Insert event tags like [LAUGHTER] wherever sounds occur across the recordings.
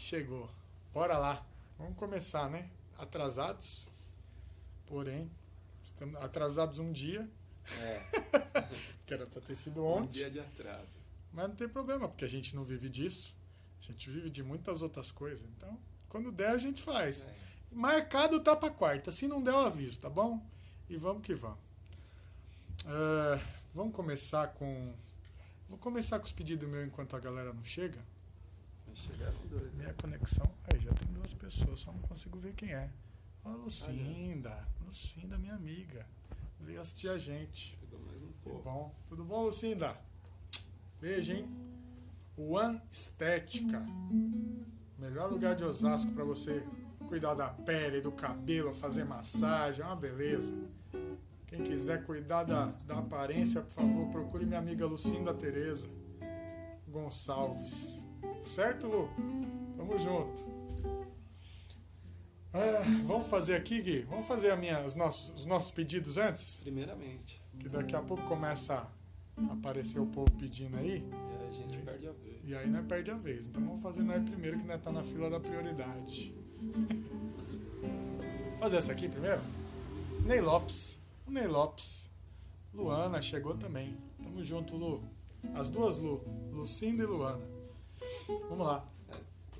chegou. Bora lá. Vamos começar, né? Atrasados, porém, estamos atrasados um dia, É, [LAUGHS] que era pra ter sido um ontem. dia de atraso. Mas não tem problema, porque a gente não vive disso. A gente vive de muitas outras coisas. Então, quando der, a gente faz. É. Marcado tá pra quarta. Se não der, eu aviso, tá bom? E vamos que vamos. É, vamos começar com. Vou começar com os pedidos meus enquanto a galera não chega. Chegaram dois, né? Minha conexão. Aí, já tem duas pessoas, só não consigo ver quem é. Ó, Lucinda. Lucinda, minha amiga. Veio assistir a gente. Chegou mais um pouco. bom. Tudo bom, Lucinda? Beijo, hein? One Estética. Melhor lugar de Osasco para você cuidar da pele, do cabelo, fazer massagem. É uma beleza. Quem quiser cuidar da, da aparência, por favor, procure minha amiga Lucinda Tereza Gonçalves. Certo, Lu? Tamo junto. Ah, vamos fazer aqui, Gui? Vamos fazer a minha, os, nossos, os nossos pedidos antes? Primeiramente. Que daqui a pouco começa a aparecer o povo pedindo aí. E aí a gente perde a vez. E aí nós perde a vez. Então vamos fazer nós primeiro, que nós tá na fila da prioridade. fazer essa aqui primeiro? Ney Lopes. O Ney Lopes. Luana chegou também. Tamo junto, Lu. As duas Lu. Lucinda e Luana. Vamos lá.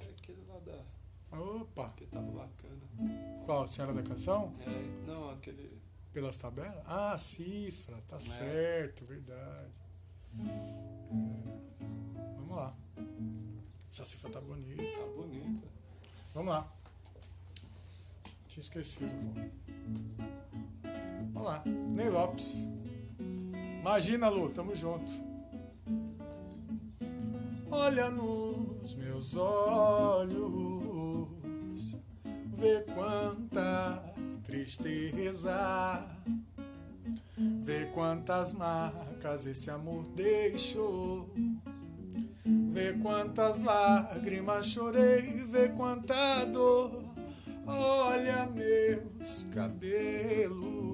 É aquele lá da. Opa. que tava bacana. Qual? Senhora da Canção? É, não, aquele. Pelas tabelas? Ah, cifra. Tá É. certo, verdade. É. Vamos lá. Essa cifra tá bonita. Tá bonita. Vamos lá. Tinha esquecido. Vamos lá. Ney Lopes. Imagina, Lu, tamo junto. Olha nos meus olhos, vê quanta tristeza, vê quantas marcas esse amor deixou. Vê quantas lágrimas chorei, vê quanta dor. Olha meus cabelos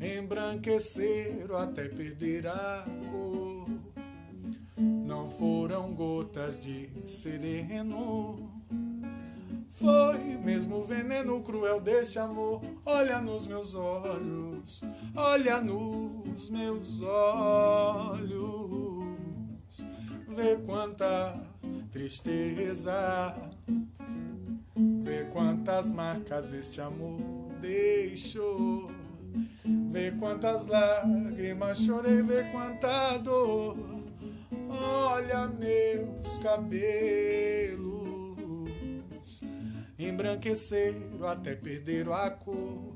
embranqueceram até perder a foram gotas de sereno. Foi mesmo o veneno cruel desse amor. Olha nos meus olhos, olha nos meus olhos. Vê quanta tristeza, vê quantas marcas este amor deixou. Vê quantas lágrimas chorei, vê quanta dor. Olha meus cabelos embranqueceram até perderam a cor.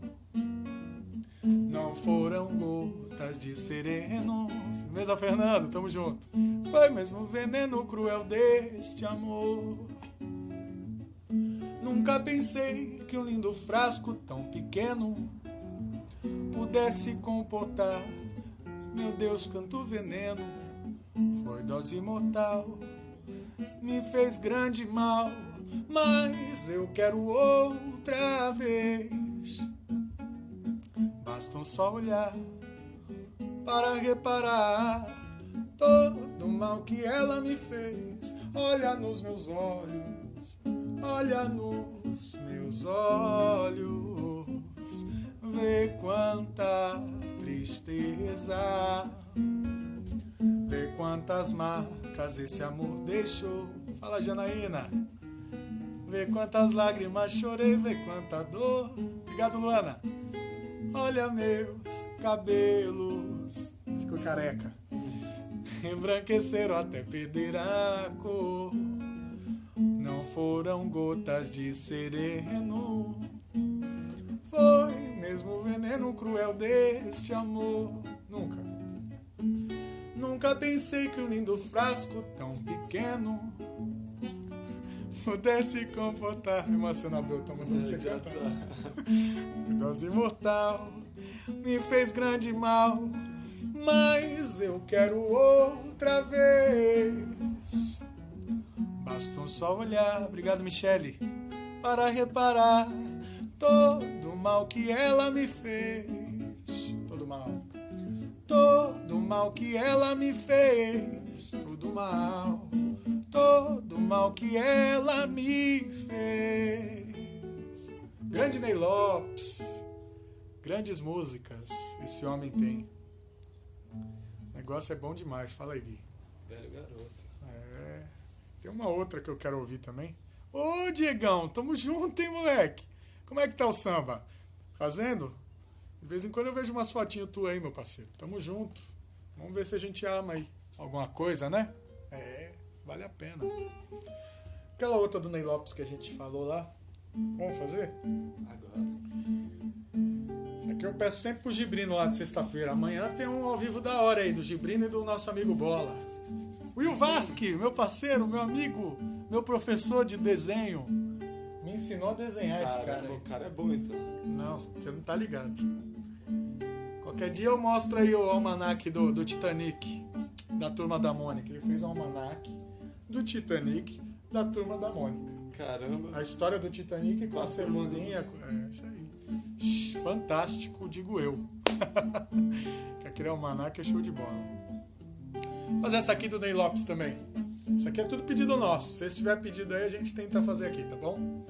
Não foram gotas de sereno. Firmeza, Fernando, tamo junto. Foi mesmo veneno cruel deste amor. Nunca pensei que um lindo frasco tão pequeno pudesse comportar. Meu Deus, canto veneno. Foi dose mortal, me fez grande mal, mas eu quero outra vez. Basta um só olhar para reparar todo o mal que ela me fez. Olha nos meus olhos, olha nos meus olhos, vê quanta tristeza. Vê quantas marcas esse amor deixou. Fala, Janaína. Vê quantas lágrimas chorei, vê quanta dor. Obrigado, Luana. Olha meus cabelos. Ficou careca. Embranqueceram até perder a cor. Não foram gotas de sereno. Foi mesmo o veneno cruel deste amor. Nunca. Nunca pensei que um lindo frasco tão pequeno pudesse comportar. Emocionador, tô mandando você cantar. Dose mortal me fez grande mal, mas eu quero outra vez. Basta um só olhar, obrigado Michele, para reparar todo o mal que ela me fez. Todo mal. Todo mal que ela me fez. Todo mal. Todo mal que ela me fez. Grande Ney Lopes. Grandes músicas esse homem tem. O negócio é bom demais. Fala aí, Gui. Velho garoto. É. Tem uma outra que eu quero ouvir também. Ô, Diegão, tamo junto, hein, moleque? Como é que tá o samba? Fazendo? De vez em quando eu vejo umas fotinhas tuas aí, meu parceiro. Tamo junto. Vamos ver se a gente ama aí alguma coisa, né? É, vale a pena. Aquela outra do Ney Lopes que a gente falou lá. Vamos fazer? Agora. Isso aqui eu peço sempre pro Gibrino lá de sexta-feira. Amanhã tem um ao vivo da hora aí, do Gibrino e do nosso amigo Bola. Will Vasque, meu parceiro, meu amigo, meu professor de desenho. Me ensinou a desenhar esse cara Caramba, aí. o cara é bom então. Não, você não tá ligado. Qualquer dia eu mostro aí o almanac do, do Titanic, da turma da Mônica. Ele fez um almanac do Titanic, da turma da Mônica. Caramba. A história do Titanic com a mano. celulinha. É, isso aí. Fantástico, digo eu. [LAUGHS] que aquele almanac é show de bola. Fazer essa aqui do Ney Lopes também. Isso aqui é tudo pedido nosso. Se tiver pedido aí, a gente tenta fazer aqui, tá bom?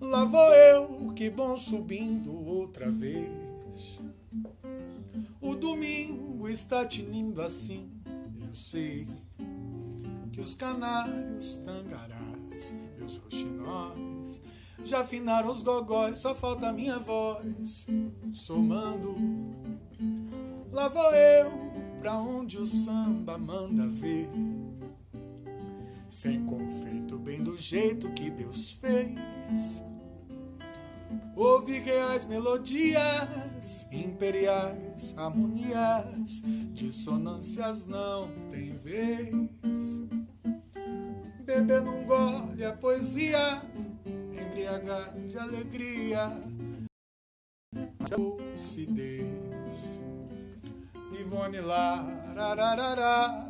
Lá vou eu, que bom subindo outra vez. O domingo está tinindo assim, eu sei que os canários, tangarás e os roxinóis já afinaram os gogóis, só falta a minha voz somando. Lá vou eu, pra onde o samba manda ver. Sem confeito, bem do jeito que Deus fez. Ouve reais melodias, imperiais harmonias, dissonâncias não tem vez. Beber num gole a poesia, embriagar de alegria, lucidez. Ivone lá, rararará.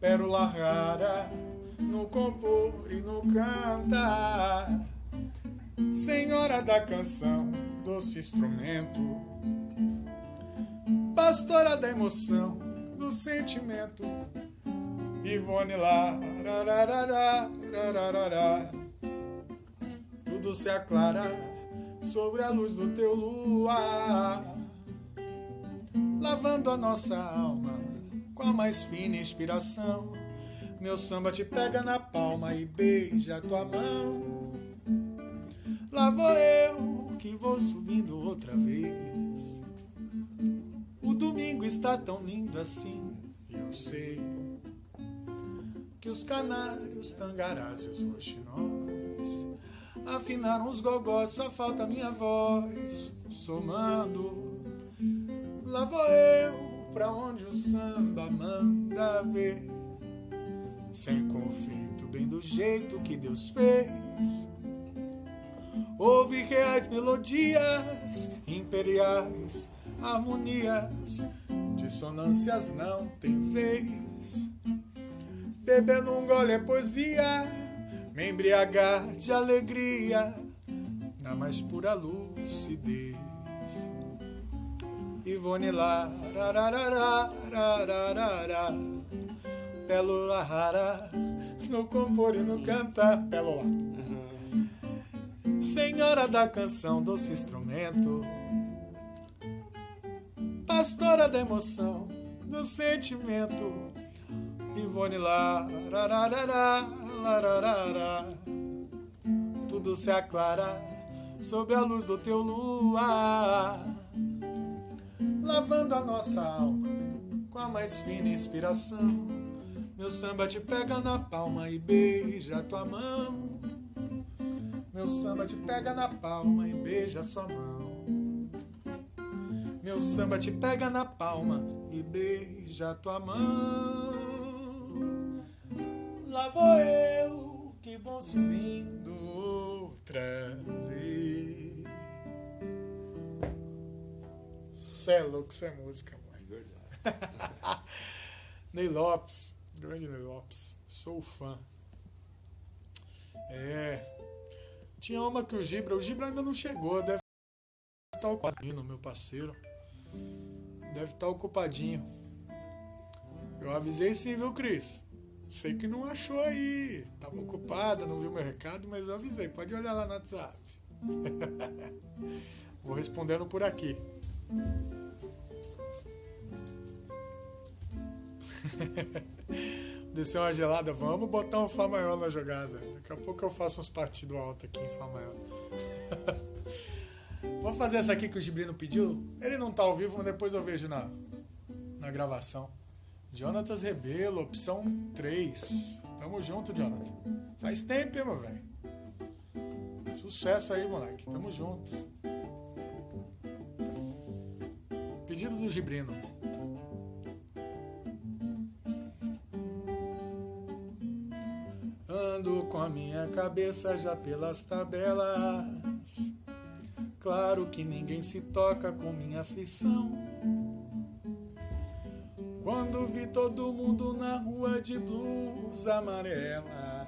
pérola rara no compor e no cantar. Senhora da canção, doce instrumento, pastora da emoção, do sentimento. Ivone lá, tudo se aclara sobre a luz do teu luar, lavando a nossa alma com a mais fina inspiração. Meu samba te pega na palma e beija tua mão. Lá vou eu que vou subindo outra vez. O domingo está tão lindo assim, eu sei que os canários, tangarás e os roxinóis afinaram os gogós, só falta minha voz somando. Lá vou eu pra onde o samba manda ver, sem conflito, bem do jeito que Deus fez. Ouve reais melodias, imperiais harmonias, dissonâncias não tem vez. Bebendo um gole é poesia, me embriagar de alegria, na mais pura lucidez. Ivone lá, rararará, rararará, pérola rara, no compor e no cantar, pérola. Senhora da canção, doce instrumento, pastora da emoção, do sentimento. Ivone lá, lararará. Tudo se aclara sob a luz do teu luar, lavando a nossa alma com a mais fina inspiração. Meu samba te pega na palma e beija tua mão. Meu samba te pega na palma e beija sua mão. Meu samba te pega na palma e beija tua mão. Lá vou eu que vou subindo outra vez. Cê é louco, isso é música, mãe. É [LAUGHS] verdade. Ney Lopes, grande Ney Lopes, sou fã. É. Tinha uma que o Gibra, o Gibra ainda não chegou, deve estar ocupadinho, meu parceiro. Deve estar ocupadinho. Eu avisei sim, viu, Cris? Sei que não achou aí. Tava ocupada, não viu meu recado, mas eu avisei. Pode olhar lá no WhatsApp. [LAUGHS] Vou respondendo por aqui. [LAUGHS] Desceu uma gelada, vamos botar um Fá maior na jogada. Daqui a pouco eu faço uns partidos altos aqui em Fá maior. [LAUGHS] Vou fazer essa aqui que o Gibrino pediu. Ele não tá ao vivo, mas depois eu vejo na, na gravação. Jonatas Rebelo, opção 3. Tamo junto, Jonathan. Faz tempo, hein, meu velho? Sucesso aí, moleque. Tamo junto. Pedido do Gibrino. Com a minha cabeça já pelas tabelas. Claro que ninguém se toca com minha aflição. Quando vi todo mundo na rua de blusa amarela,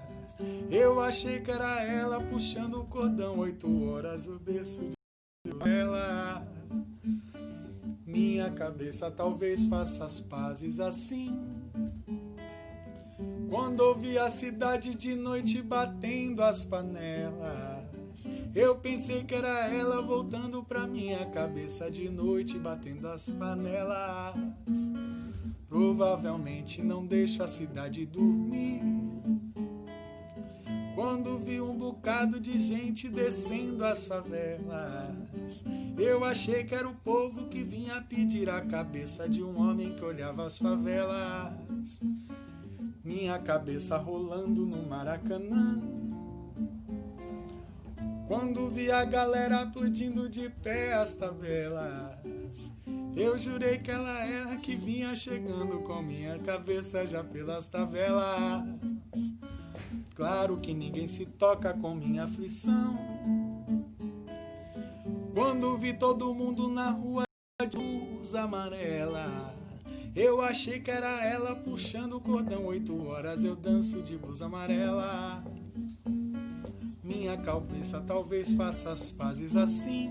eu achei que era ela puxando o cordão. Oito horas o berço de ela. Minha cabeça talvez faça as pazes assim. Quando ouvi a cidade de noite batendo as panelas, eu pensei que era ela voltando pra minha cabeça de noite batendo as panelas. Provavelmente não deixa a cidade dormir. Quando vi um bocado de gente descendo as favelas, eu achei que era o povo que vinha pedir a cabeça de um homem que olhava as favelas. Minha cabeça rolando no Maracanã. Quando vi a galera aplaudindo de pé as tabelas, eu jurei que ela era que vinha chegando com minha cabeça já pelas tabelas. Claro que ninguém se toca com minha aflição. Quando vi todo mundo na rua de luz amarela, eu achei que era ela puxando o cordão. Oito horas eu danço de blusa amarela. Minha cabeça talvez faça as pazes assim.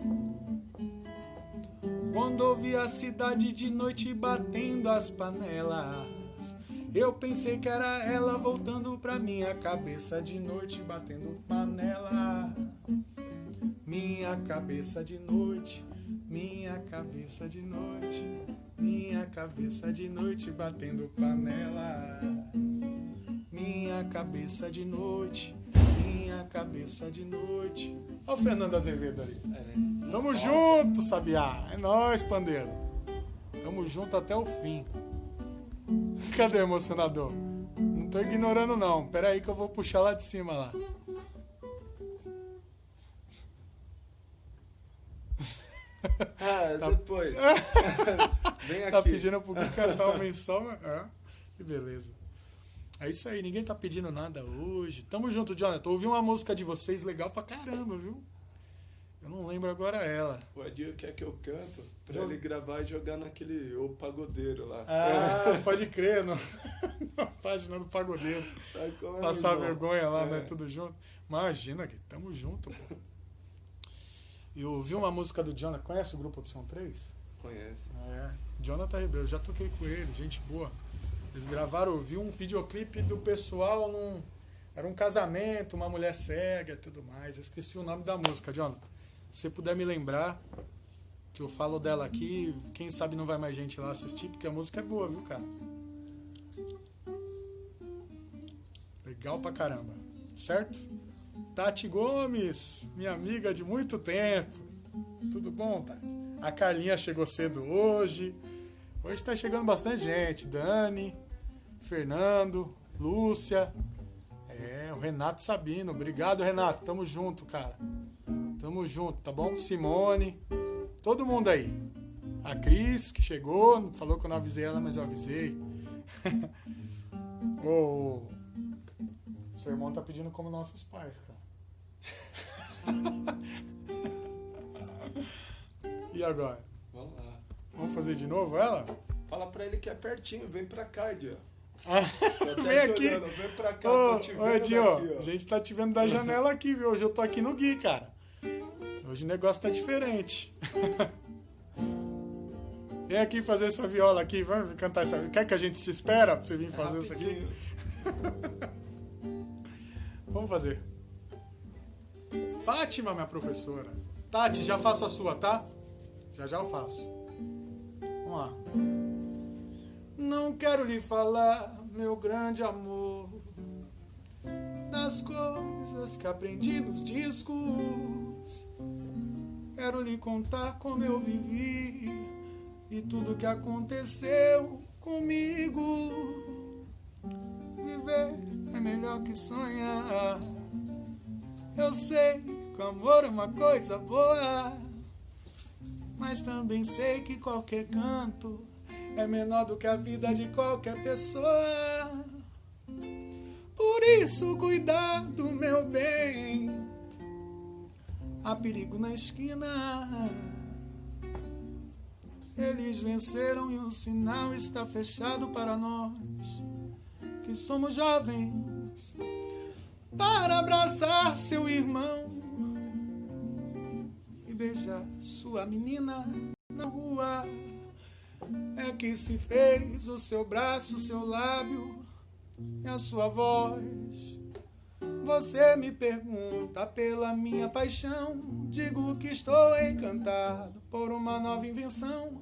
Quando ouvi a cidade de noite batendo as panelas, eu pensei que era ela voltando pra minha cabeça de noite batendo panela. Minha cabeça de noite, minha cabeça de noite, minha cabeça de noite batendo panela. Minha cabeça de noite, minha cabeça de noite. Olha o Fernando Azevedo ali. É, Tamo junto, Sabiá. É nóis, pandeiro. Tamo junto até o fim. Cadê o emocionador? Não tô ignorando, não. Pera aí que eu vou puxar lá de cima lá. [LAUGHS] Ah, depois. [LAUGHS] Vem aqui. Tá pedindo pro Gui [LAUGHS] cantar uma menção? É, que beleza. É isso aí, ninguém tá pedindo nada hoje. Tamo junto, Jonathan. Ouvi uma música de vocês legal pra caramba, viu? Eu não lembro agora ela. O Adil quer que eu canto pra Joga. ele gravar e jogar naquele o pagodeiro lá. Ah, pode crer, no, na página do Pagodeiro. É, Passar vergonha lá, É. né? Tudo junto. Imagina, Gui, tamo junto, pô. Eu ouvi uma música do Jonathan. Conhece o grupo Opção 3? Conhece. É. Jonathan Ribeiro, já toquei com ele, gente boa. Eles gravaram, eu vi um videoclipe do pessoal num. Era um casamento, uma mulher cega e tudo mais. Eu esqueci o nome da música, Jonathan. Se você puder me lembrar, que eu falo dela aqui, quem sabe não vai mais gente lá assistir, porque a música é boa, viu, cara? Legal pra caramba. Certo? Tati Gomes, minha amiga de muito tempo. Tudo bom, Tati? A Carlinha chegou cedo hoje. Hoje tá chegando bastante gente. Dani, Fernando, Lúcia. É, o Renato Sabino. Obrigado, Renato. Tamo junto, cara. Tamo junto, tá bom? Simone. Todo mundo aí. A Cris, que chegou, falou que eu não avisei ela, mas eu avisei. [LAUGHS] Ô, seu irmão tá pedindo como nossos pais, cara. [LAUGHS] e agora? Vamos lá. Vamos fazer de novo ela? Fala pra ele que é pertinho, vem pra cá. Ah, [LAUGHS] até Vem aqui. olhando, Vem pra cá, Ô, ô Edinho, daqui, a gente tá te vendo da janela aqui, viu? Hoje eu tô aqui no Gui, cara. Hoje o negócio tá diferente. [LAUGHS] Vem aqui fazer essa viola aqui, vamos cantar essa. Quer que a gente te espera pra você vir É fazer isso aqui? Vamos fazer. Fátima, minha professora. Tati, já faço a sua, tá? Já já eu faço. Vamos lá. Não quero lhe falar, meu grande amor, das coisas que aprendi nos discos. Quero lhe contar como eu vivi e tudo que aconteceu comigo. Viver é melhor que sonhar. Eu sei que o amor é uma coisa boa, mas também sei que qualquer canto é menor do que a vida de qualquer pessoa. Por isso, cuidado, meu bem. Há perigo na esquina. Eles venceram e o sinal está fechado para nós que somos jovens para abraçar seu irmão e beijar sua menina na rua. É que se fez o seu braço, o seu lábio e a sua voz. Você me pergunta pela minha paixão. Digo que estou encantado por uma nova invenção.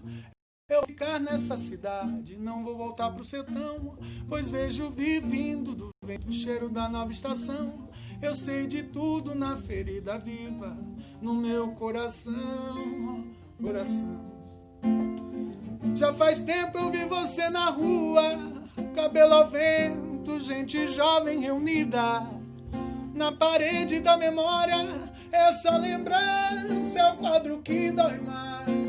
Eu ficar nessa cidade, não vou voltar pro sertão, pois vejo vivindo do vento o cheiro da nova estação. Eu sei de tudo na ferida viva, no meu coração, coração. Já faz tempo eu vi você na rua, cabelo ao vento, gente jovem reunida. Na parede da memória, essa lembrança é o quadro que dói mais.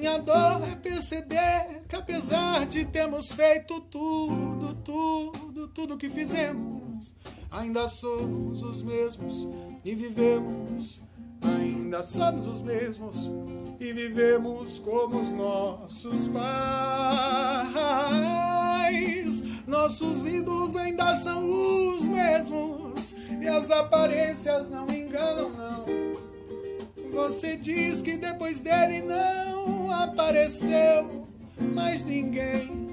Minha dor é perceber que apesar de termos feito tudo, tudo, tudo que fizemos, ainda somos os mesmos e vivemos. Ainda somos os mesmos e vivemos como os nossos pais. Nossos ídolos ainda são os mesmos e as aparências não enganam, não. Você diz que depois dele não apareceu mais ninguém.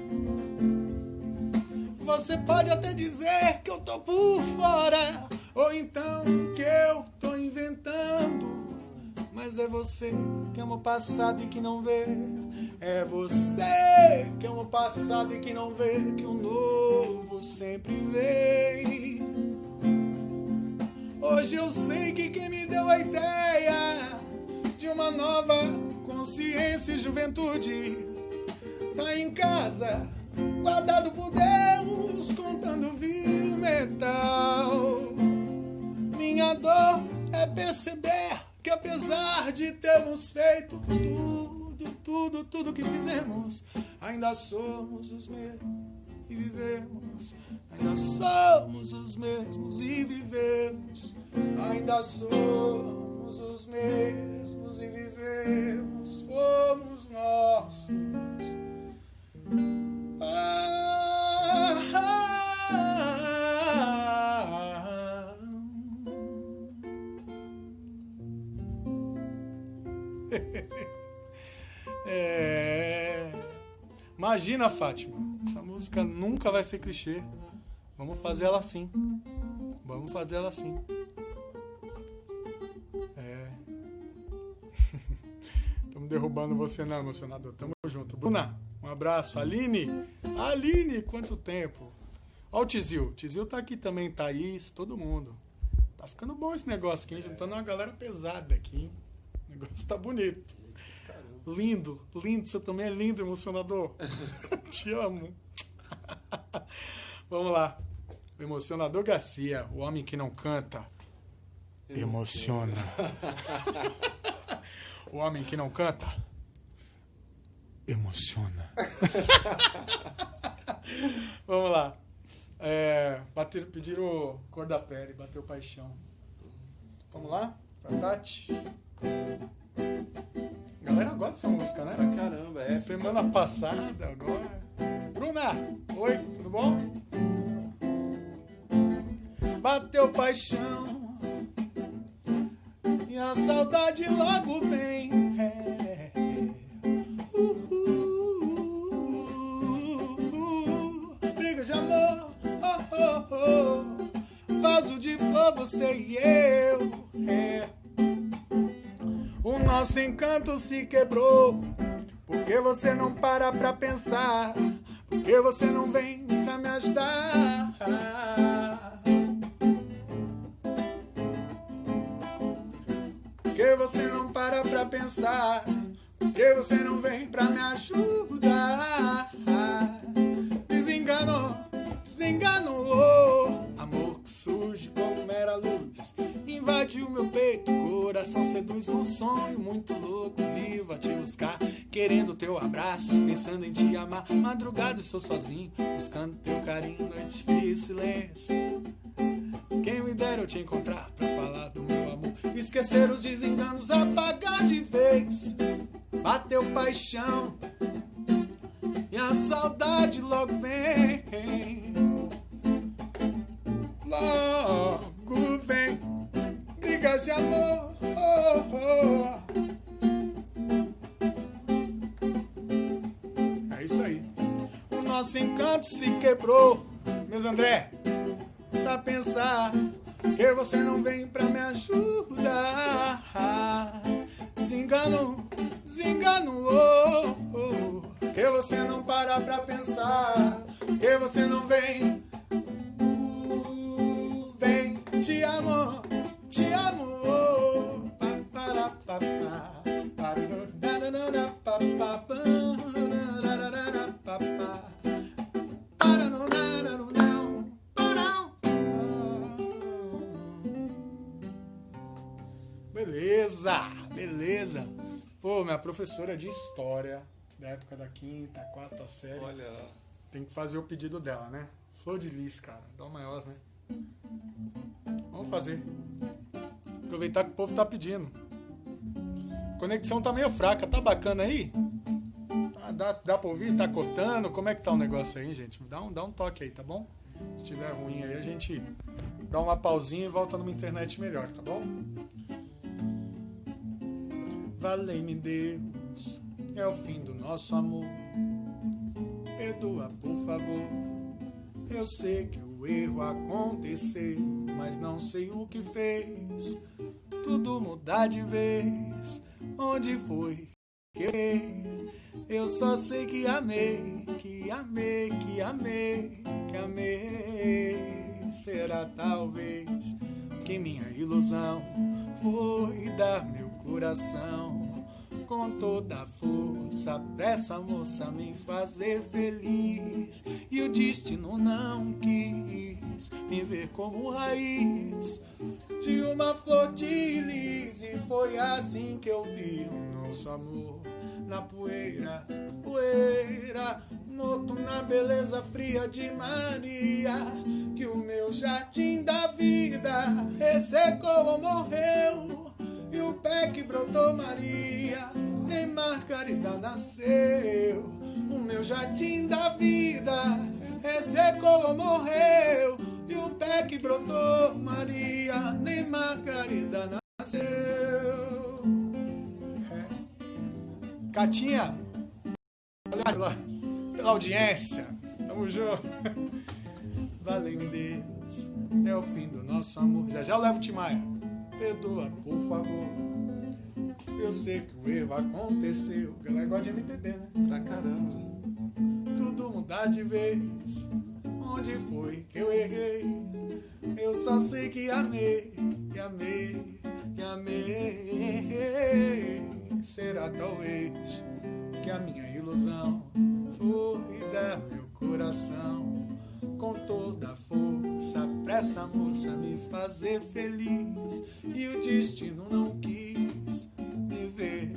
Você pode até dizer que eu tô por fora, ou então que eu tô inventando. Mas é você que ama o passado e que não vê. É você que ama o passado e que não vê que o novo sempre vem. Hoje eu sei que quem me deu a ideia de uma nova consciência e juventude tá em casa, guardado por Deus, contando vil metal. Minha dor é perceber que apesar de termos feito tudo, tudo, tudo que fizemos, ainda somos os mesmos e vivemos. Ainda somos os mesmos e vivemos. Ainda somos os mesmos e vivemos como os nossos. Ah, [LAUGHS] É... Imagina, Fátima. Essa música nunca vai ser clichê. Vamos fazer ela assim. Vamos fazer ela assim. Derrubando você não, emocionador. Tamo junto. Bruna, um abraço. Aline. Aline, quanto tempo. Ó o Tizil. Tizil tá aqui também, Thaís, todo mundo. Tá ficando bom esse negócio aqui, hein? Juntando uma galera pesada aqui, hein? O negócio tá bonito. Caramba. Lindo, lindo. Você também é lindo, emocionador. [LAUGHS] Te amo. [LAUGHS] Vamos lá. O emocionador Garcia, o homem que não canta, emociona. [LAUGHS] o homem que não canta, emociona. [LAUGHS] Vamos lá. É, bater, pediram cor da pele, bateu paixão. Vamos lá? Pra Tati. A galera gosta dessa música, né? Pra caramba, é. Semana passada, agora. Bruna, oi, tudo bom? Bateu paixão e a saudade logo vem. É. Briga de amor, oh, oh, oh. vaso de flor, você e eu. É. O nosso encanto se quebrou, porque você não para pra pensar, porque você não vem pra me ajudar. Pensar. Porque você não vem pra me ajudar. Desenganou, desenganou. Amor que surge como mera luz. Invadiu meu peito, coração seduz um sonho muito louco. Vivo a te buscar, querendo teu abraço, pensando em te amar. Madrugada estou sozinho, buscando teu carinho, noite fria e silêncio. Quem me dera eu te encontrar pra falar do meu amor. Esquecer os desenganos, apagar de vez. Bateu paixão e a saudade logo vem. Logo vem, brigas de amor. É isso aí. O nosso encanto se quebrou, meus André. Pra pensar que você não vem pra me ajudar. Desengano, desengano, oh, oh. Que você não para pra pensar. Que você não vem. Uh, vem, te amo, te amo. Oh. Pa, para, pa, pa. Beleza. Pô, minha professora de história, da época da quinta, quarta série. Olha lá. Tem que fazer o pedido dela, né? Flor de lis, cara. Dó maior, né? Vamos fazer. Aproveitar que o povo tá pedindo. Conexão tá meio fraca. Tá bacana aí? Ah, dá, dá pra ouvir? Tá cortando? Como é que tá o negócio aí, gente? Dá um, dá um toque aí, tá bom? Se tiver ruim aí, a gente dá uma pausinha e volta numa internet melhor, tá bom? Valei-me Deus, é o fim do nosso amor. Perdoa, por favor. Eu sei que o erro aconteceu, mas não sei o que fez. Tudo mudar de vez. Onde foi que eu só sei que amei, que amei, que amei, que amei. Será talvez que minha ilusão foi dar meu coração com toda a força pra essa moça me fazer feliz. E o destino não quis me ver como raiz de uma flor de lis. E foi assim que eu vi o nosso amor na poeira, poeira, morto na beleza fria de Maria. Que o meu jardim da vida ressecou ou morreu. E o pé que brotou Maria, em Margarida nasceu. O meu jardim da vida ressecou ou morreu. E o pé que brotou Maria, nem Margarida nasceu. É. Catinha, olha pela, pela audiência. Tamo junto. [LAUGHS] Valeu, Deus. É o fim do nosso amor. Já já eu levo o Timaya perdoa, por favor. Eu sei que o erro aconteceu. Galera gosta de MPB, né? Pra caramba. Tudo mudar de vez. Onde foi que eu errei? Eu só sei que amei, que amei, que amei. Será talvez que a minha ilusão foi dar meu coração com toda a força pra essa moça me fazer feliz. E o destino não quis me ver.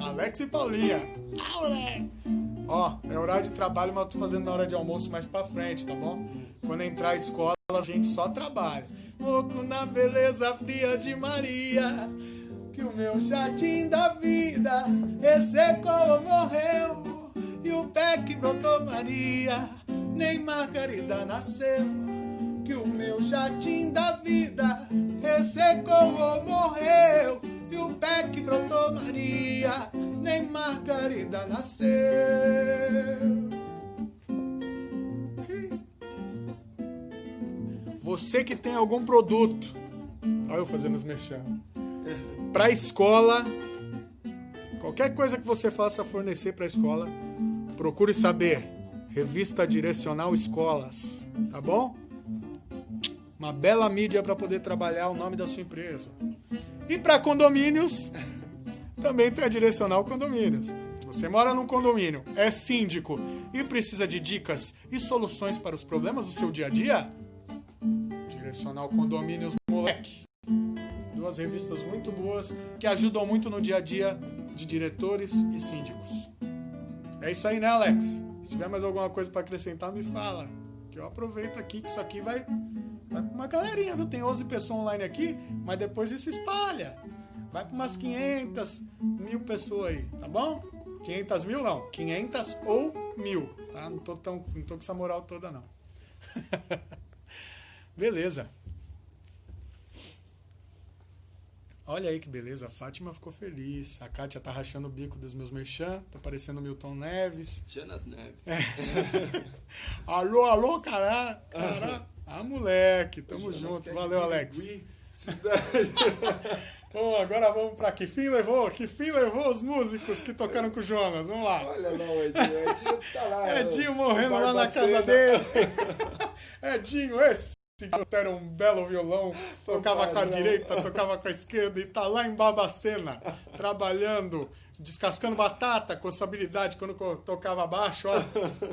Alex e Paulinha. Ah, moleque. Ó, é horário de trabalho, mas eu tô fazendo na hora de almoço mais pra frente, tá bom? Quando entrar a escola, a gente só trabalha. Louco na beleza fria de Maria. Que o meu jardim da vida ressecou, morreu. E o pé que brotou Maria nem Margarida nasceu. Que o meu jardim da vida ressecou ou morreu. E o pé que brotou Maria, nem Margarida nasceu. Você que tem algum produto, olha eu fazendo os merchan, para escola, qualquer coisa que você faça fornecer para a escola, procure saber. Revista Direcional Escolas, tá bom? Uma bela mídia para poder trabalhar o nome da sua empresa. E para condomínios, [LAUGHS] também tem a Direcional Condomínios. Você mora num condomínio, é síndico e precisa de dicas e soluções para os problemas do seu dia a dia? Direcional Condomínios Moleque. Duas revistas muito boas que ajudam muito no dia a dia de diretores e síndicos. É isso aí, né, Alex? Se tiver mais alguma coisa para acrescentar, me fala. Que eu aproveito aqui que isso aqui vai, vai pra uma galerinha, viu? Tem 11 pessoas online aqui, mas depois isso espalha. Vai para umas 500, mil pessoas aí, tá bom? 500 mil não, 500 ou mil, tá? Não tô, tão, não tô com essa moral toda não. [LAUGHS] Beleza. Olha aí que beleza, a Fátima ficou feliz. A Kátia tá rachando o bico dos meus merchan, tá parecendo Milton Neves. Jonas Neves. É. [LAUGHS] alô, alô, cará, cará. Ah, moleque, tamo Jonas junto. Valeu, Alex. Bom, [LAUGHS] agora vamos pra que fim levou? Que fim levou os músicos que tocaram com o Jonas? Vamos lá. Olha lá o Edinho. Edinho tá lá. [LAUGHS] Edinho morrendo lá na casa dele. Edinho, esse garoto era um belo violão, tocava com a direita, [LAUGHS] tocava com a esquerda e tá lá em Babacena, trabalhando, descascando batata com sua habilidade quando tocava baixo, ó.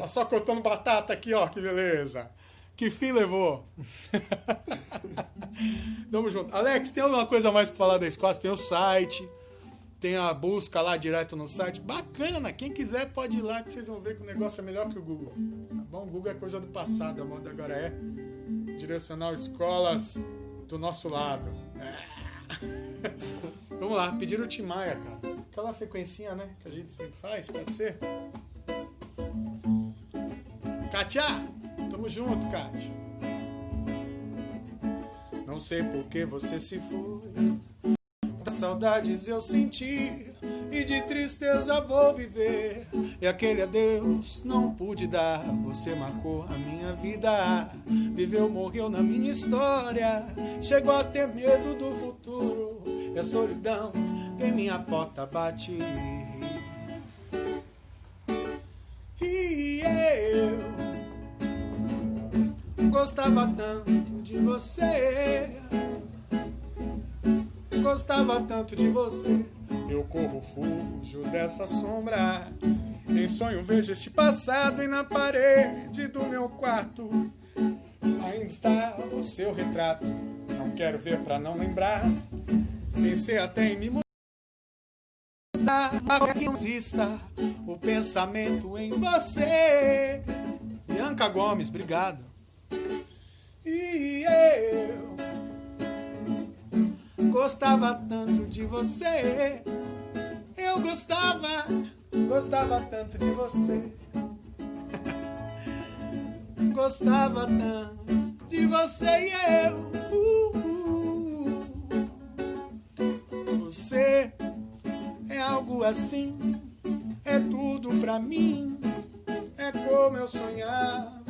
Ó, Só cortando batata aqui, ó, que beleza. Que fim levou? [LAUGHS] Tamo junto. Alex, tem alguma coisa mais pra falar da Squads? Tem o site, tem a busca lá direto no site. Bacana, quem quiser pode ir lá que vocês vão ver que o negócio é melhor que o Google. Tá bom? O Google é coisa do passado, a moda agora é direcional escolas do nosso lado. É. [LAUGHS] Vamos lá, pedir o Timaya, cara. Aquela sequencinha, né, que a gente sempre faz, pode ser? Kátia, tamo junto, Kátia. Não sei por que você se foi. Saudades eu senti e de tristeza vou viver. E aquele adeus não pude dar. Você marcou a minha vida. Viveu, morreu na minha história. Chegou a ter medo do futuro. E a solidão em minha porta bate. E eu gostava tanto de você. Gostava tanto de você. Eu corro, fujo dessa sombra. Em sonho vejo este passado e na parede do meu quarto ainda está o seu retrato. Não quero ver pra não lembrar. Pensei até em me mudar. Mas que exista o pensamento em você. Bianca Gomes, obrigado. E eu gostava tanto de você. Eu gostava, gostava tanto de você. [LAUGHS] Gostava tanto de você e eu. Uh, uh. Você é algo assim, é tudo pra mim. É como eu sonhava,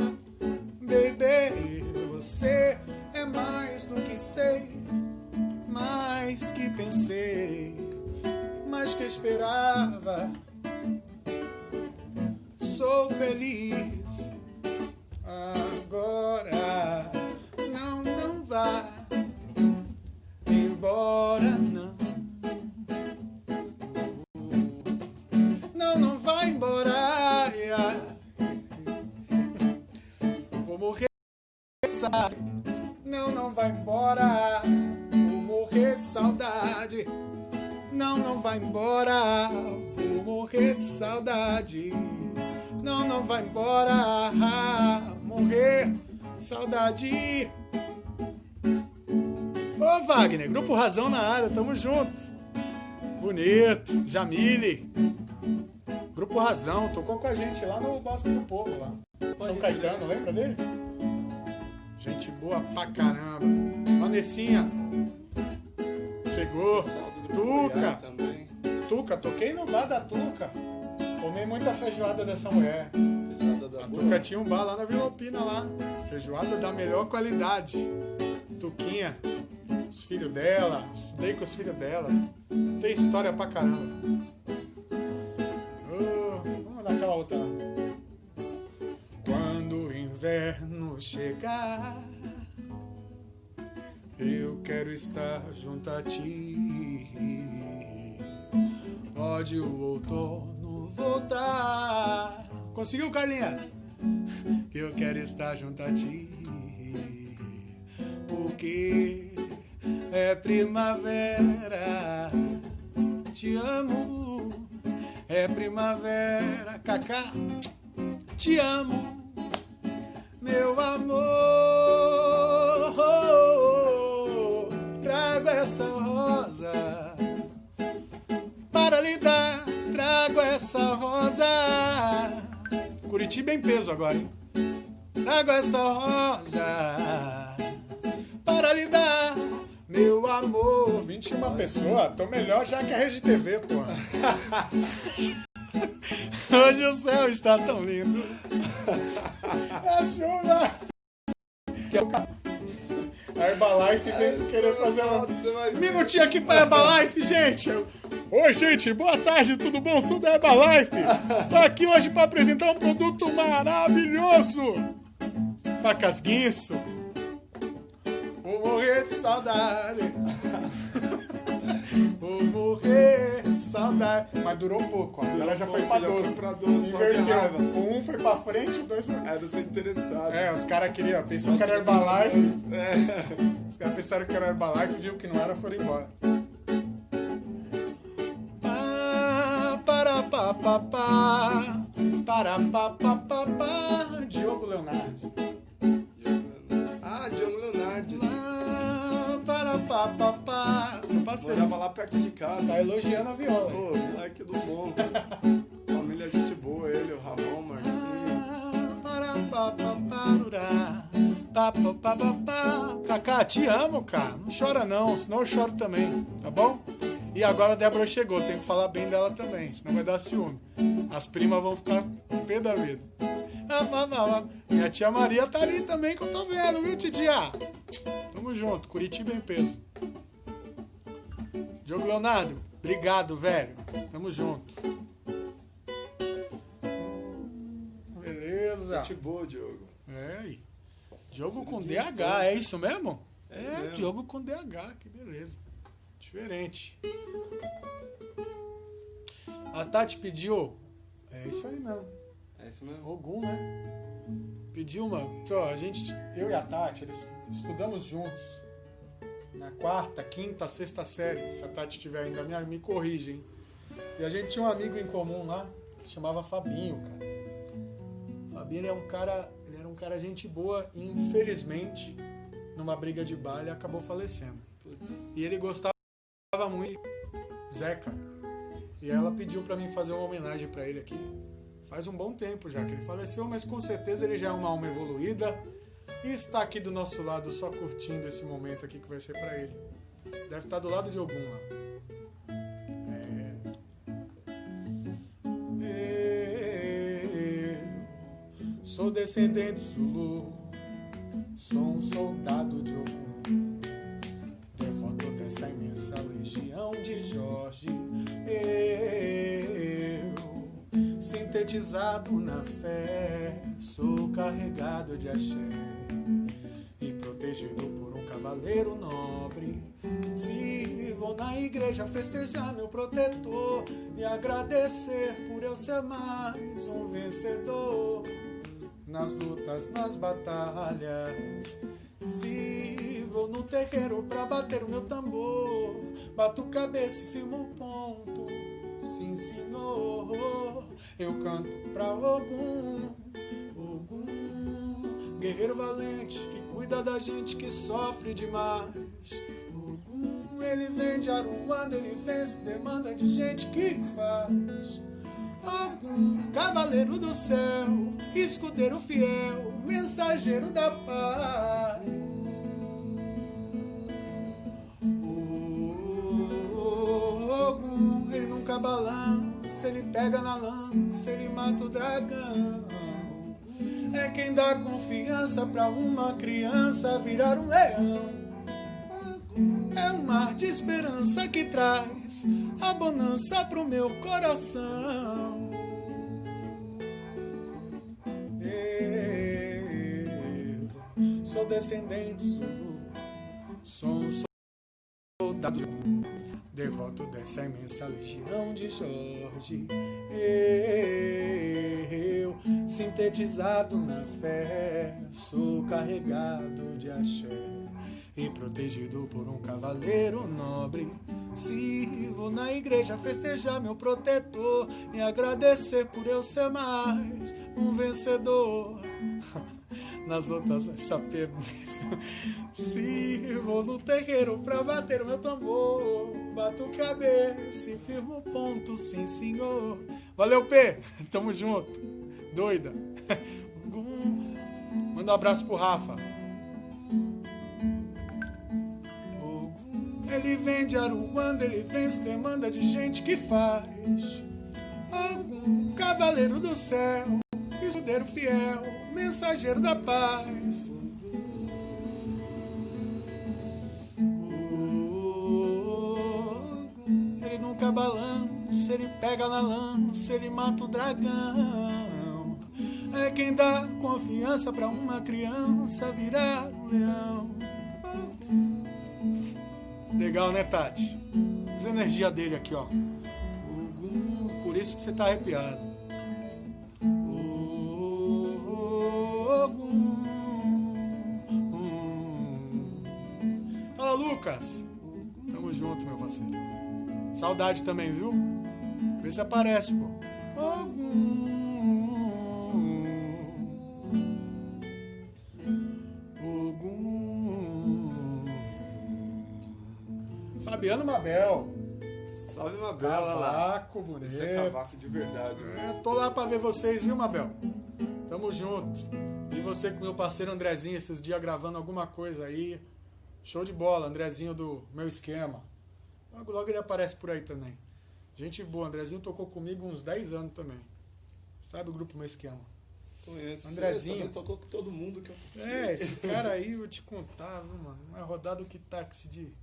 Grupo Razão na área, tamo junto. Bonito, Jamile. Grupo Razão, tocou com a gente lá no Bosque do Povo, lá. São Caetano, lembra dele? Gente boa pra caramba. Vanessinha. Chegou. Tuca. Também. Tuca, toquei no bar da Tuca. Tomei muita feijoada dessa mulher. Fechada da A boa. Tuca tinha um bar lá na Vila Alpina lá. Feijoada da melhor qualidade. Tuquinha, os filhos dela, estudei com os filhos dela. Tem história pra caramba. Oh, vamos dar aquela outra. Quando o inverno chegar, eu quero estar junto a ti. Pode o outono voltar. Conseguiu, Carlinha? Eu quero estar junto a ti. Porque é primavera. Te amo. É primavera. Cacá, te amo. Meu amor. Trago essa rosa para lhe dar. Trago essa rosa. Curitiba em peso agora, hein? Trago essa rosa para lhe dar, meu amor. 21 pessoas, tô melhor já que a Rede TV, pô. [LAUGHS] Hoje o céu está tão lindo. É chuva. Que é o ca- A Herbalife vem querer fazer uma minutinho aqui pra Herbalife, gente. Oi, gente, boa tarde, tudo bom? Sou da Herbalife. Tô aqui hoje pra apresentar um produto maravilhoso. Facas Guinso. Vou morrer de saudade. [LAUGHS] Vou morrer de saudade. Mas durou pouco, ó. Ela já foi pra pouco, já 12. foi pra 12, só que Inverteu. O um foi pra frente, o dois foi... Era os interessados. É, os caras queriam, pensou que era Herbalife. [LAUGHS] É. Os caras pensaram que era Herbalife, viu que não era, foram embora. Pá, Para pa pa pa, para pa pa pa pa, Diogo Leonardo. Ah, Diogo Leonardo. Pá, Para pa pa pa, seu parceiro. Morava lá perto de casa. Tá elogiando a viola. Pô, moleque do bom. Família gente boa, ele, o Ramon, Marcinho. Para pa pa parurá, pa pa pa pa pa. Cacá, te amo, cara. Não chora não, senão eu choro também, tá bom? E agora a Débora chegou, tem que falar bem dela também, senão vai dar ciúme. As primas vão ficar pé da vida. Ah, vá, vá, vá. Minha tia Maria tá ali também que eu tô vendo, viu, titia? Tamo junto, Curitiba em peso. Diogo Leonardo, obrigado, velho. Tamo junto. Beleza. Gente boa, Diogo. É, aí. Diogo com DH, é isso mesmo? É, mesmo. Diogo com DH, que beleza. Diferente. A Tati pediu. É isso aí mesmo. É isso mesmo? Ogum, né? Pediu uma. Ó, a gente, eu e a Tati, estudamos juntos. Na quarta, quinta, sexta série. Se a Tati estiver ainda, me, me corrige, hein? E a gente tinha um amigo em comum lá, que chamava Fabinho, cara. Fabinho é um cara. Ele era um cara gente boa e infelizmente, numa briga de bar, ele acabou falecendo. E ele gostava Zeca. E ela pediu pra mim fazer uma homenagem pra ele aqui. Faz um bom tempo já que ele faleceu, mas com certeza ele já é uma alma evoluída e está aqui do nosso lado só curtindo esse momento aqui que vai ser pra ele. Deve estar do lado de algum lá. É. Eu sou descendente Zulu, sou um soldado de Ogum. Sintetizado na fé, sou carregado de axé e protegido por um cavaleiro nobre. Se vou na igreja festejar meu protetor e agradecer por eu ser mais um vencedor nas lutas, nas batalhas. Se vou no terreiro pra bater o meu tambor, bato cabeça e firmo o ponto. Sim, senhor, eu canto pra Ogum, Ogum, guerreiro valente que cuida da gente que sofre demais. Ogum, ele vem de Aruanda, ele vence demanda de gente que faz. Ogum, cavaleiro do céu, escudeiro fiel, mensageiro da paz. Balança, ele pega na lança, ele mata o dragão. quem dá confiança pra uma criança virar um leão. É um mar de esperança que traz a bonança pro meu coração. Eu sou descendente Zulu, sou um soldado devoto dessa imensa legião de Jorge. Eu, sintetizado na fé, sou carregado de axé e protegido por um cavaleiro nobre. Sirvo na igreja festejar meu protetor e agradecer por eu ser mais um vencedor. [LAUGHS] Nas outras sapê Sirvo no terreiro pra bater o meu tambor. Bato cabeça e firmo o ponto, sim senhor. Valeu, P! [LAUGHS] Tamo junto. Doida. [LAUGHS] Manda um abraço pro Rafa. Ele vem de Aruanda, ele vence demanda de gente que faz. Algum cavaleiro do céu, escudeiro fiel, mensageiro da paz. Ele nunca balança, ele pega na lança, ele mata o dragão. É quem dá confiança pra uma criança virar um leão. Legal, né, Tati? As energias dele aqui, ó. Por isso que você tá arrepiado. Fala, Lucas. Tamo junto, meu parceiro. Saudade também, viu? Vê se aparece, pô. Fabiano Mabel. Salve, Mabel. Cavaco, bonito. Esse é cavaco de verdade, né? Tô lá pra ver vocês, viu, Mabel? Tamo junto. E você com meu parceiro Andrezinho esses dias gravando alguma coisa aí. Show de bola, Andrezinho do meu esquema. Logo, logo ele aparece por aí também. Gente boa, Andrezinho tocou comigo uns 10 anos também. Sabe o grupo Meu Esquema? Conheço. Andrezinho. tocou com todo mundo que eu toquei. É, esse cara aí, eu te contava, mano. Uma rodada que táxi de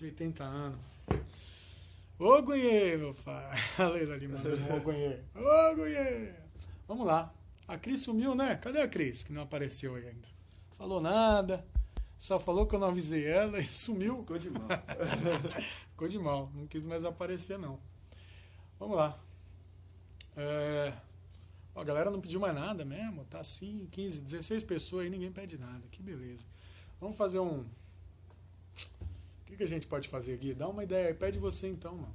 de 80 anos. Ô Gunhê, meu pai. Aleluia ali, mano. Ô Gunhê. Ô Gunhê. Vamos lá. A Cris sumiu, né? Cadê a Cris? Que não apareceu aí ainda. Falou nada. Só falou que eu não avisei ela e sumiu. Ficou de mal. [LAUGHS] Ficou de mal. Não quis mais aparecer, não. Vamos lá. É... Ó, a galera não pediu mais nada mesmo. Tá assim, 15, 16 pessoas aí, ninguém pede nada. Que beleza. Vamos fazer um que, que a gente pode fazer aqui? Dá uma ideia. Pede você então, mano.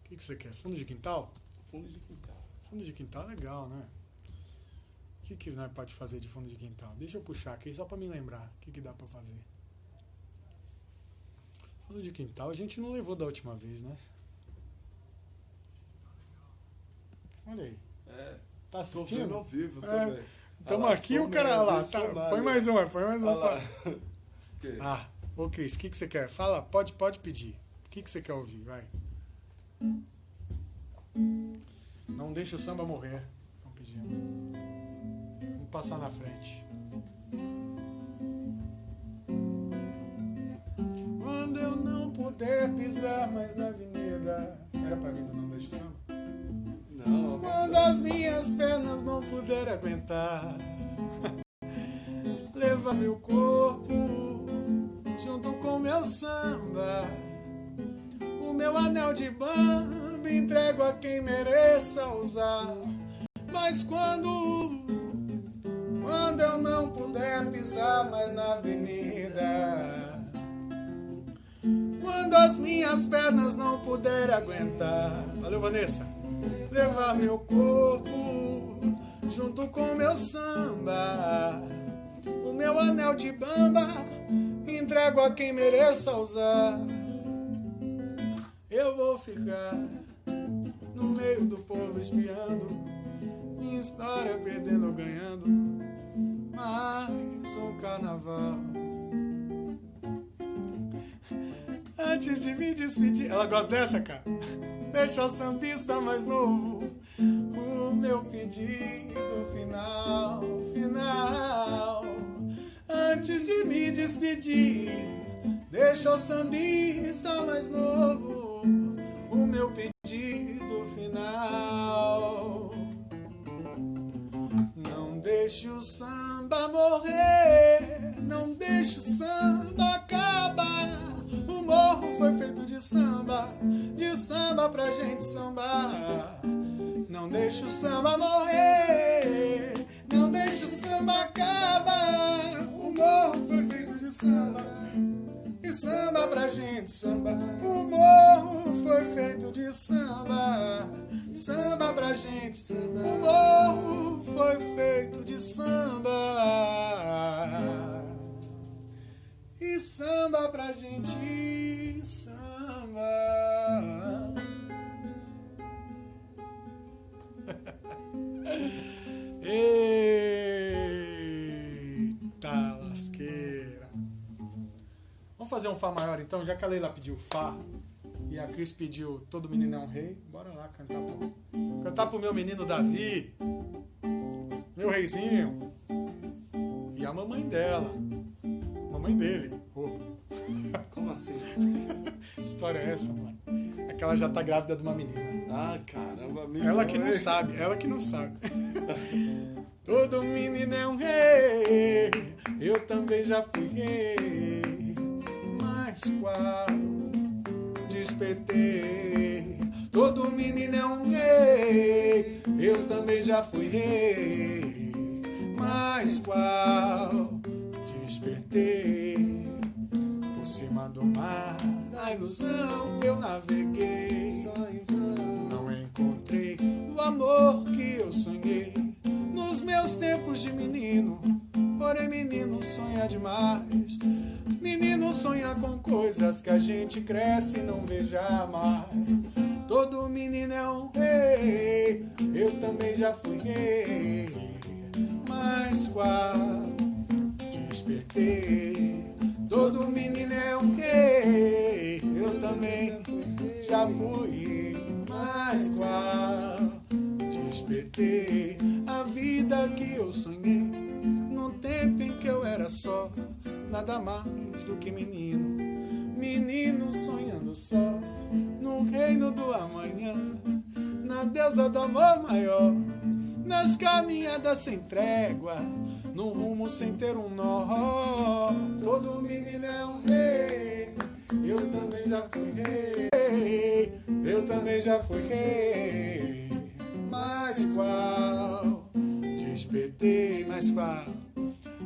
O que, que você quer? Fundo de quintal? Fundo de quintal. Fundo de quintal é legal, né? O que, que nós pode fazer de fundo de quintal? Deixa eu puxar aqui só para me lembrar. O que, que dá para fazer? Fundo de quintal a gente não levou da última vez, né? Olha aí. É. Tá assistindo? Tô ao vivo é. também. Estamos aqui, o cara lá. Tá, põe mais uma, põe mais uma. [LAUGHS] Ah, Ô Cris, o que, que você quer? Fala, pode, pode pedir. O que, que você quer ouvir? Vai. Não deixa o samba morrer. Estão pedindo. Passar na frente. Quando eu não puder pisar mais na avenida. Era pra mim do Não Deixa o Samba? Não. Quando as minhas pernas não puderem aguentar. [LAUGHS] Leva meu corpo junto com meu samba. O meu anel de bamba entrego a quem mereça usar. Mas quando, quando eu não puder pisar mais na avenida, quando as minhas pernas não puderem aguentar, valeu Vanessa, levar meu corpo junto com meu samba, o meu anel de bamba entrego a quem mereça usar. Eu vou ficar no meio do povo espiando, minha história perdendo ou ganhando mais um carnaval. Antes de me despedir. Ela gosta dessa, cara? Deixa o sambista mais novo. O meu pedido final, final. Antes de me despedir, deixa o sambista mais novo. O meu pedido final. Não Deixe o sangue. Samba pra gente sambar. Não deixe o samba morrer, não deixe o samba acabar. O morro foi feito de samba, e samba pra gente sambar. O morro foi feito de samba, samba pra gente sambar. O morro foi feito de samba. E samba pra gente samba. Eita lasqueira. Vamos fazer um Fá maior então, já que a Leila pediu Fá e a Cris pediu Todo Menino é um Rei. Bora lá cantar pro, cantar pro meu menino Davi, meu reizinho, e a mamãe dela, mamãe dele. Oh. [LAUGHS] Como assim? [LAUGHS] História é essa, mano? É que ela já tá grávida de uma menina. Ah, caramba, amigo. Ela que não sabe, ela que não sabe. [LAUGHS] Todo menino é um rei, eu também já fui rei. Mas qual despertei? Todo menino é um rei, eu também já fui rei. Mas qual despertei? Por cima do mar, na ilusão meus tempos de menino. Porém, menino sonha demais. Menino sonha com coisas que a gente cresce e não vê jamais. Todo menino é um rei, eu também já fui rei. Mas qual despertei? Todo menino é um rei, eu também já fui. Mas qual despertei? A vida que eu sonhei no tempo em que eu era só nada mais do que menino. Menino sonhando só no reino do amanhã, na deusa do amor maior, nas caminhadas sem trégua, no rumo sem ter um nó. Todo menino é um rei, eu também já fui rei, eu também já fui rei. Mas qual despertei, mas qual,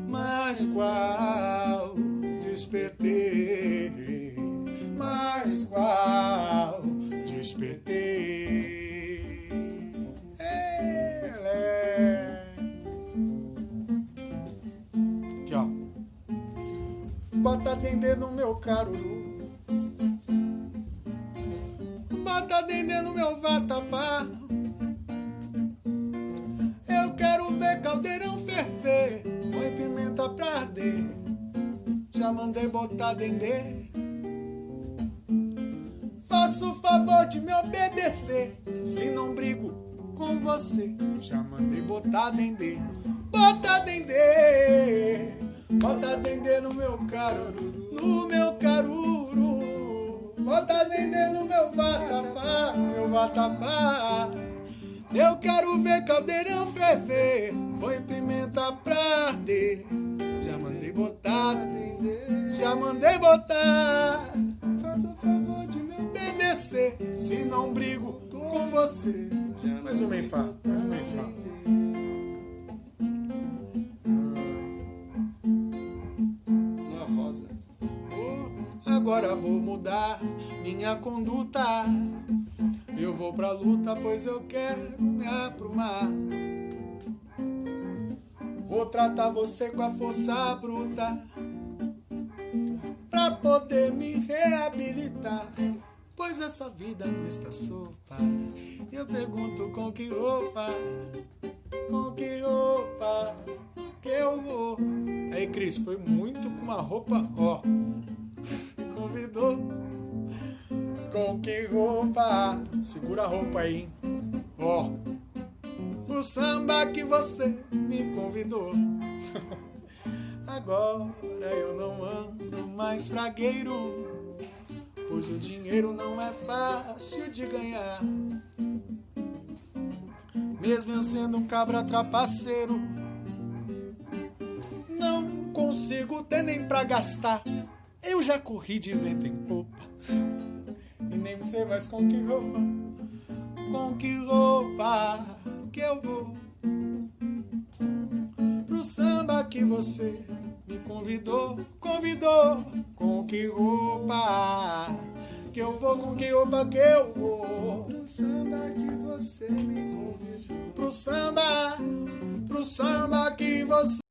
mas qual despertei, mas qual despertei. Bota dendê no meu caruru. Bota dendê no meu vatapá. Quero ver caldeirão ferver. Põe pimenta pra arder. Já mandei botar dendê. Faça o favor de me obedecer. Se não brigo com você, já mandei botar dendê. Bota dendê. Bota dendê no meu caruru. No meu caruru. Bota dendê no meu vatapá. Meu vatapá. Eu quero ver caldeirão ferver. Põe pimenta pra arder. Já mandei botar, já mandei botar. Faça o favor de me obedecer. Se não brigo com você. Mais uma em Fá, mais uma em Fá. Uma rosa. Agora vou mudar minha conduta. Eu vou pra luta, pois eu quero me aprumar. Vou tratar você com a força bruta pra poder me reabilitar. Pois essa vida não está sopa. Eu pergunto com que roupa, com que roupa que eu vou. Aí, Cris, foi muito com uma roupa, ó. [LAUGHS] Convidou. Com que roupa? Segura a roupa aí. Ó. O samba que você me convidou. [LAUGHS] Agora eu não ando mais fragueiro, pois o dinheiro não é fácil de ganhar. Mesmo eu sendo um cabra trapaceiro, não consigo ter nem pra gastar. Eu já corri de vento em popa e nem sei mais com que roupa, com que roupa que eu vou pro samba que você me convidou, convidou. Com que roupa que eu vou, com que roupa que eu vou Pro samba que você me convidou. pro samba, pro samba que você